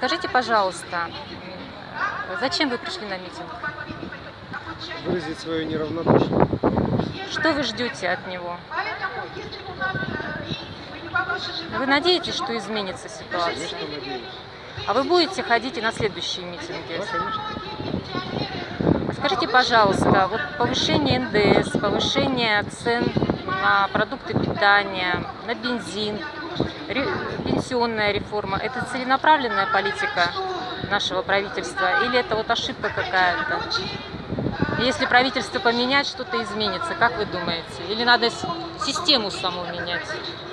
Скажите, пожалуйста, зачем вы пришли на митинг? Выразить свое неравнодушие. Что вы ждете от него? Вы надеетесь, что изменится ситуация? Конечно, надеюсь. А вы будете ходить и на следующие митинги? Скажите, пожалуйста, вот повышение НДС, повышение цен на продукты питания, на бензин, ре- пенсионная реформа – это целенаправленная политика нашего правительства или это вот ошибка какая-то? Если правительство поменять, что-то изменится, как вы думаете? Или надо систему саму менять?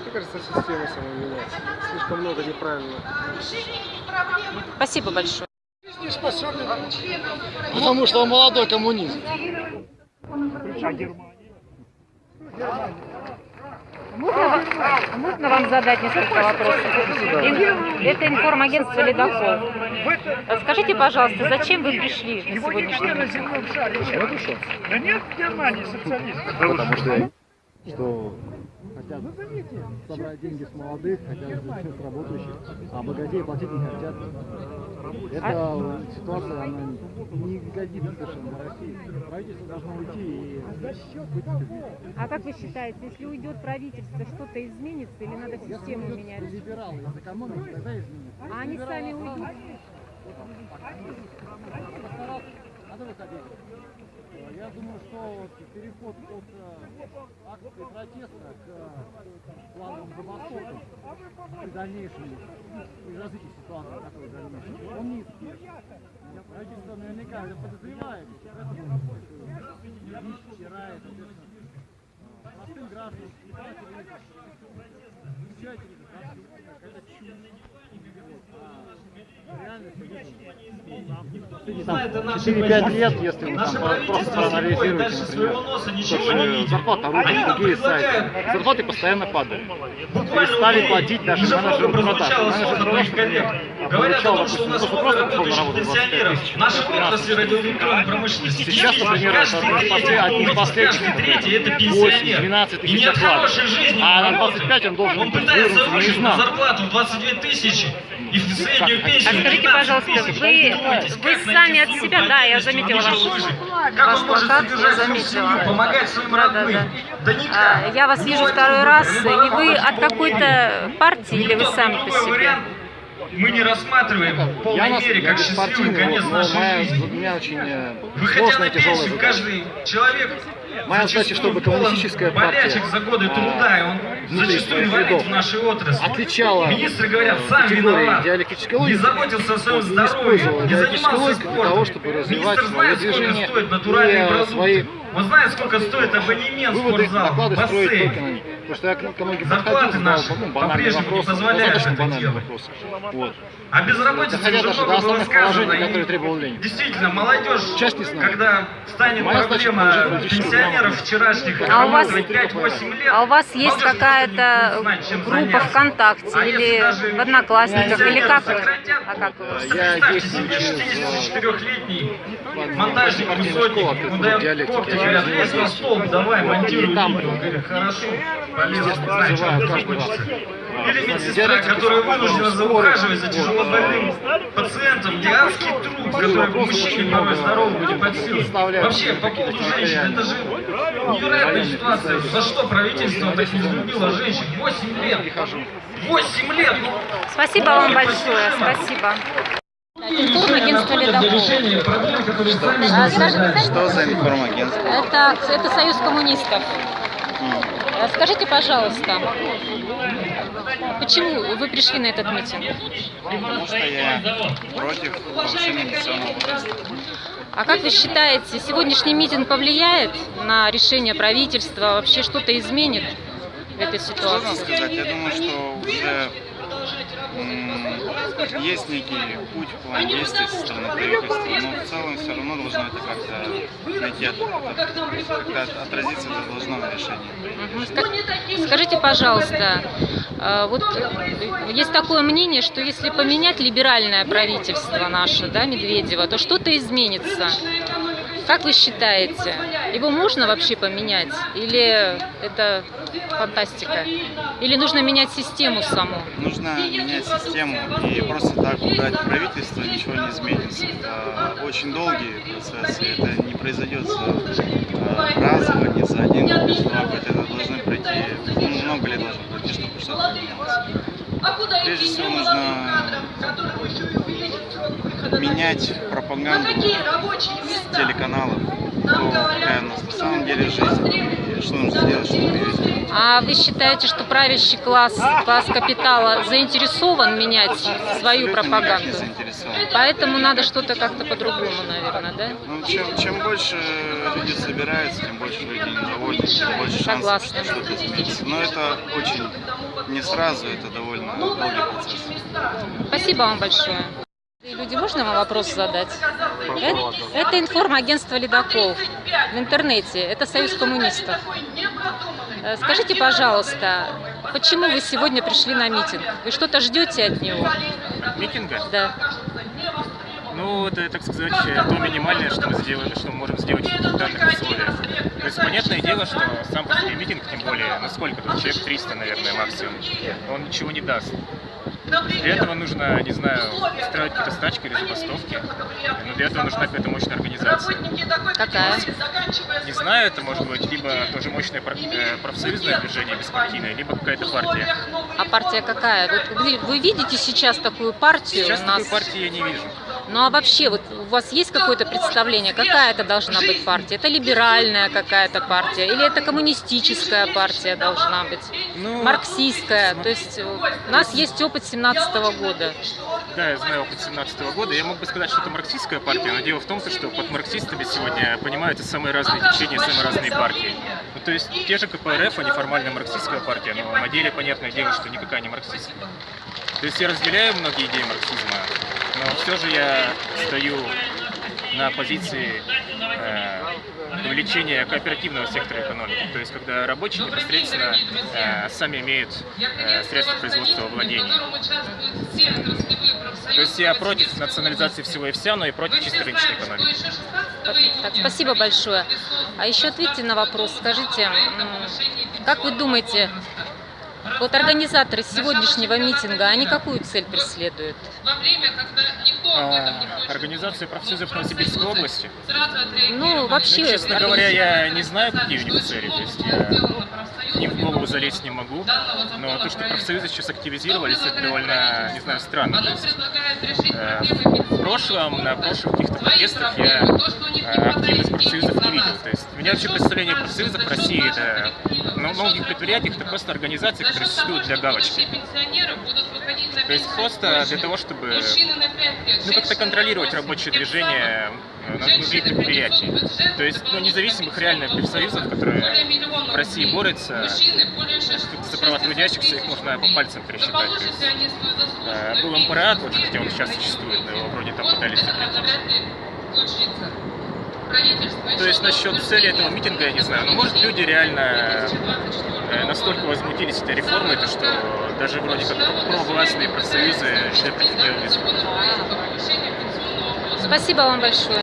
Мне кажется, система сама меняется. Слишком много неправильно. Спасибо большое. Потому что он молодой коммунист. Можно, можно вам задать несколько вопросов? Это информагентство «Ледокол». Скажите, пожалуйста, зачем вы пришли на сегодняшний митинг? Да нет в Германии социалистов. Потому что, что хотят собрать деньги с молодых, хотят взять с работающих, а богатеи платить не хотят. Эта ситуация, она не годится совершенно для России. Правительство должно уйти и А как вы считаете, если уйдет правительство, что-то изменится или надо систему менять? либералы из экономики, тогда изменится. А они сами уйдут? Надо выходить. Я думаю, что переход от э, акции протеста к э, плановым забастовкам при дальнейшем, при развитии ситуации такой дальнейшей, он низкий. Правительство наверняка это подозревает, поэтому. Вчера это, соответственно, простым гражданам, избирателям, 4-5 лет, если мы там просто проанализируете, например, что зарплата а рубль, другие сайты, зарплаты постоянно падают. И стали платить даже менеджеру продаж. Менеджер продаж, например, Говорят о том, что у нас много работающих пенсионеров. Наши отрасли радиоэлектронной промышленности. Сейчас, например, один последний, третий это пенсионер. 12 тысяч зарплат. А на 25 он должен быть выручен на зарплату 22 тысячи. А скажите, 15 пожалуйста, вы, вы сами от себя, да, я заметила ваш, ваш плакат, я заметила. семью, помогать своим Да, да, родным? да. А, Я вас У вижу второй раз, и вы от какой-то партии или вы сами по себе? мы не рассматриваем в Я, полной нас, мере я как счастливый конец нашей жизни. у меня очень э, Выходя на пенсию, каждый человек Моя задача, чтобы коммунистическая партия, за годы а, труда, и он зачастую рядов в нашей отрасли. отличала Министры говорят, сам виноват. диалектической Не логики. заботился о своем здоровье, не занимался логику для того, спортом. чтобы развивать Министр свое знает, сколько движение стоят и натуральные э, продукты. свои Он знает, сколько стоит абонемент в спортзал, бассейн. Потому что я к многим подходил, задал наши ну, банальный по-прежнему не вопрос, позволяют это банальный делать. Вот. А безработица Доходя уже даже до много было основных сказано. которые требовал Ленин. Действительно, молодежь, Часть не знаю. когда станет Моя задача проблема политическую пенсионеров вчерашних, А у вас- работать 5-8 лет, А у вас есть какая-то группа. ВКонтакте А или в Одноклассниках, или как вы? А как вы? Я представьте действую себе через, 64-летний ладно, монтажник высотник, я говорят, не лезь на знаю. стол, давай, монтируй. Видео. Говорю, хорошо, знаю. Или медсестра, которая вынуждена заухаживать за тяжелобольным пациентом, гигантский труд, который мужчине порой здоровому не под силу. Вообще, по поводу женщин, это же невероятная ситуация. За что правительство так не взлюбило женщин? 8 лет. 8 лет! Спасибо вам большое, спасибо. Информагентство «Ледокол». А, Что за информагентство? Это, это Союз коммунистов. Скажите, пожалуйста, почему вы пришли на этот митинг? Потому что я против повышения пенсионного возраста. А как вы считаете, сегодняшний митинг повлияет на решение правительства, вообще что-то изменит в этой ситуации? сказать. Я думаю, что уже Есть некий путь, план действий со стороны правительства, но в целом все равно должно это как-то найти, как-то от- отразиться это должно на решении. Скажите, пожалуйста, э, вот э, есть такое мнение, что если поменять либеральное правительство наше, да, Медведева, то что-то изменится. Как вы считаете, его можно вообще поменять? Или это фантастика? Или нужно менять систему саму? Нужно менять систему и просто так убрать правительство, ничего не изменится. Это очень долгие процессы, это не произойдет э, разово, не за один года. Это должны пройти, ну, много лет должно пройти, чтобы что-то поменялось. Прежде всего нужно менять пропаганду с телеканалов, то какая у нас на самом деле жизнь что нужно сделать, чтобы ее. А вы считаете, что правящий класс, класс капитала заинтересован менять свою Абсолютно пропаганду? Поэтому надо что-то как-то по-другому, наверное, да? Ну, чем, чем больше люди собираются, тем больше люди недовольны, тем больше шансов, Согласна. что что-то изменится. Но это очень не сразу, это довольно долгий процесс. Спасибо вам большое. Люди, можно вам вопрос задать? Это, это информагентство «Ледокол» в интернете. Это союз коммунистов. Э, Скажите, пожалуйста, почему вы сегодня пришли на митинг? Вы что-то ждете от него? митинга. Да. Ну, это, так сказать, то минимальное, что мы сделали, что мы можем сделать в данных условиях. То есть, понятное дело, что сам по себе митинг, тем более, ну сколько тут, человек 300, наверное, максимум, он ничего не даст. Для этого нужно, не знаю, устраивать какие-то стачки или забастовки. Но для этого нужна какая-то мощная организация. Какая? Не знаю, это может быть либо тоже мощное э, профсоюзное движение беспартийное, либо какая-то партия. А партия какая? Вот вы, вы видите сейчас такую партию Сейчас у нас? такой партии я не вижу. Ну а вообще, вот у вас есть какое-то представление, какая это должна быть партия? Это либеральная какая-то партия? Или это коммунистическая партия должна быть? Ну, Марксистская? То есть у нас есть опыт 17 года. Да, я знаю опыт 17 года. Я мог бы сказать, что это марксистская партия, но дело в том, что под марксистами сегодня понимаются самые разные течения, самые разные партии. Ну, то есть те же КПРФ, они формально марксистская партия, но на деле понятное дело, что никакая не марксистская. То есть я разделяю многие идеи марксизма, все же я стою на позиции э, увеличения кооперативного сектора экономики, то есть когда рабочие непосредственно э, сами имеют э, средства производства во владении. То есть я против национализации всего и вся, но и против чисто рыночной экономики. Так, спасибо большое. А еще ответьте на вопрос. Скажите, как вы думаете, вот организаторы сегодняшнего митинга, они какую цель преследуют? А, Организация профсоюзов Новосибирской области. Ну, Ну, вообще... честно говоря, я не знаю, какие у них цели. То есть я ни в голову залезть не могу. Но то, что профсоюзы сейчас активизировались, это довольно, не знаю, странно. То есть, э, в прошлом, на прошлых каких-то протестах я э, активность профсоюзов не видел. То есть у меня вообще представление о профсоюзах в России это на многих предприятиях это просто организации, которые существуют для галочки. То есть просто для того, чтобы ну, как-то контролировать рабочее движение э, на- внутри предприятий. То есть ну, независимых реально профсоюзов, которые в России борются за права трудящихся, их можно по пальцам пересчитать. То есть, э, был МПРАТ, вот, хотя он сейчас существует, но его вроде там пытались запретить. То есть насчет цели этого митинга я не знаю. Но может люди реально э, настолько возмутились этой реформой, то что даже вроде как про- провластные профсоюзы решили против. Спасибо вам большое.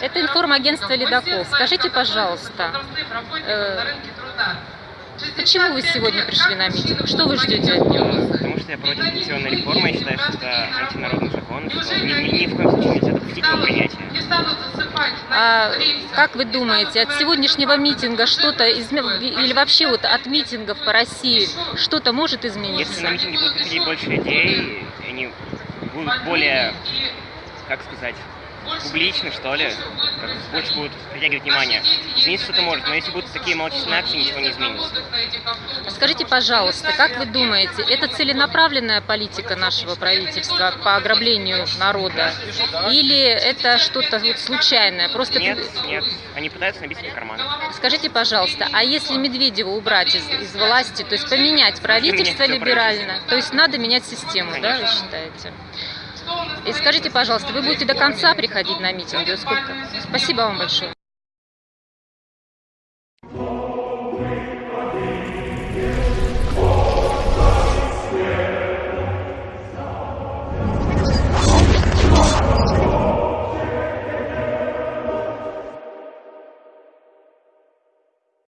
Это информагентство «Ледокол». Скажите, пожалуйста, э, почему вы сегодня пришли на митинг? Что вы ждете от него? Я против пенсионной реформы и считаю, что это антинародный закон, что ни, ни- ни в коем случае нельзя допустить его принятия. А как вы думаете, от сегодняшнего митинга что-то изме- или вообще вот от митингов по России что-то может Если измениться? на митинги будут приходить больше людей, они будут более, как сказать, публичны, что ли, больше будут притягивать внимание. Измениться что-то может, но если будут такие малочисленные акции, ничего не изменится. Скажите, пожалуйста, как вы думаете, это целенаправленная политика нашего правительства по ограблению народа? Или это что-то вот случайное? Просто Нет, нет, они пытаются набить себе карманы. Скажите, пожалуйста, а если Медведева убрать из, из власти, то есть поменять правительство либерально, то есть надо менять систему, да, вы считаете? И скажите, пожалуйста, вы будете до конца приходить на митинги? Сколько? Спасибо вам большое.